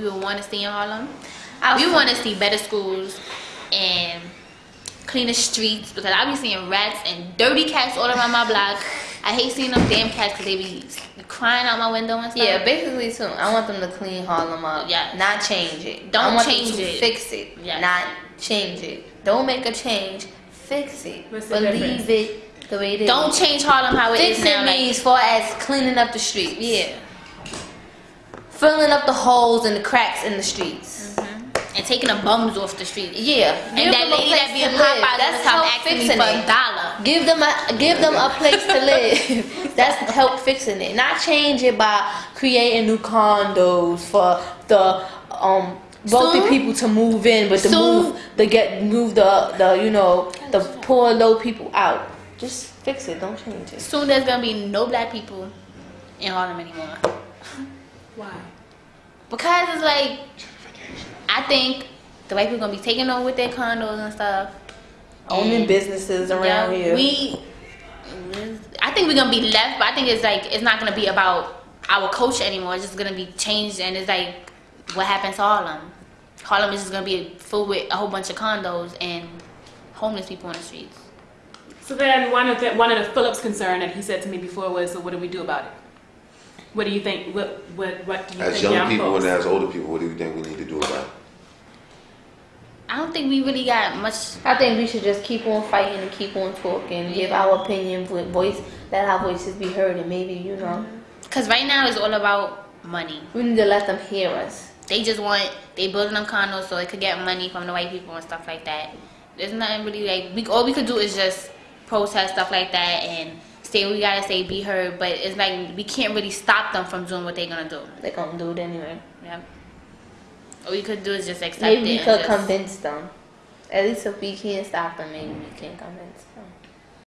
we would want to see in Harlem. we want to see better schools and cleaner streets because I be seeing rats and dirty cats all around my block. I hate seeing them damn cats because they be crying out my window and stuff. Yeah, basically too. I want them to clean Harlem up. Yeah. Not change it. Don't I want change them to it. Fix it. Yeah. Not change it. Don't make a change. Fix it. What's the but difference? leave it the way it is. Don't change Harlem how it fix is it now. Like, means far as cleaning up the streets. yeah. Filling up the holes and the cracks in the streets. And taking the bums off the street. Yeah. Give And that lady that be in live. Popeyes That's help fixing for it. a dollar. Give them a give them a place to live. That's help fixing it. Not change it by creating new condos for the um wealthy Soon- people to move in, but to soon- move the get move the the you know the poor low people out. Just fix it. Don't change it. Soon there's gonna be no black people in Harlem anymore. Why? Because it's like I think the white people gonna be taking over with their condos and stuff. Owning And, businesses around yeah, here. We I think we're gonna be left, but I think it's like it's not gonna be about our culture anymore. It's just gonna be changed and it's like what happened to Harlem. Harlem is just gonna be full with a whole bunch of condos and homeless people on the streets. So then one of the one of the Phillips concern that he said to me before was, so what do we do about it? What do you think? What what what do you As think? young people folks? and as older people, what do you think we need to do about it? I don't think we really got much I think we should just keep on fighting and keep on talking, give our opinion, vo- voice, let our voices be heard, and maybe you know because right now it's all about money. we need to let them hear us. They just want they building them condos so they could get money from the white people and stuff like that. There's nothing really like we all we could do is just protest stuff like that and say what we gotta say, be heard. But it's like we can't really stop them from doing what they're gonna do. They're gonna do it anyway. Yeah. All we could do is just accept Maybe it. we and could just- convince them. At least if we can't stop them, maybe we can convince them.